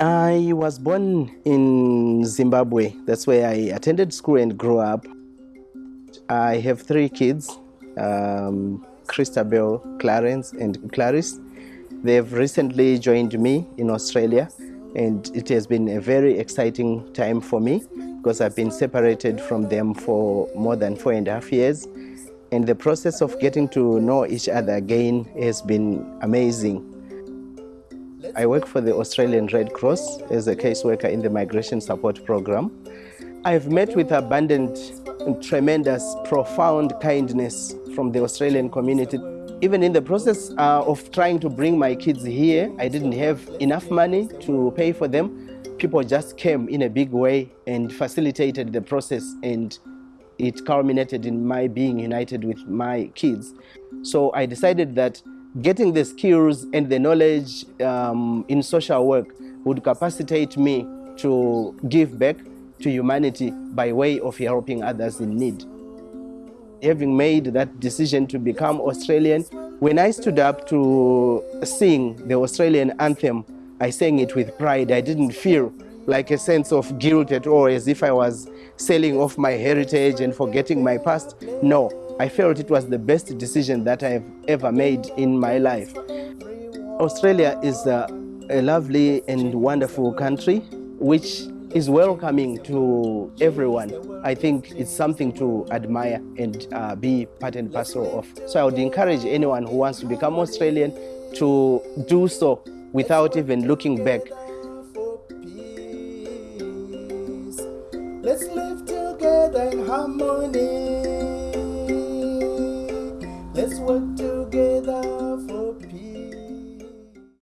I was born in Zimbabwe. That's where I attended school and grew up. I have three kids um, Christabel, Clarence, and Clarice. They've recently joined me in Australia, and it has been a very exciting time for me because I've been separated from them for more than four and a half years. And the process of getting to know each other again has been amazing. I work for the Australian Red Cross as a caseworker in the Migration Support Program. I've met with abundant, tremendous, profound kindness from the Australian community. Even in the process uh, of trying to bring my kids here, I didn't have enough money to pay for them. People just came in a big way and facilitated the process and it culminated in my being united with my kids. So I decided that getting the skills and the knowledge um, in social work would capacitate me to give back to humanity by way of helping others in need. Having made that decision to become Australian, when I stood up to sing the Australian anthem, I sang it with pride. I didn't feel like a sense of guilt at all, as if I was selling off my heritage and forgetting my past. No, I felt it was the best decision that I have ever made in my life. Australia is a, a lovely and wonderful country which is welcoming to everyone. I think it's something to admire and uh, be part and parcel of. So I would encourage anyone who wants to become Australian to do so without even looking back. Let's live together in harmony what do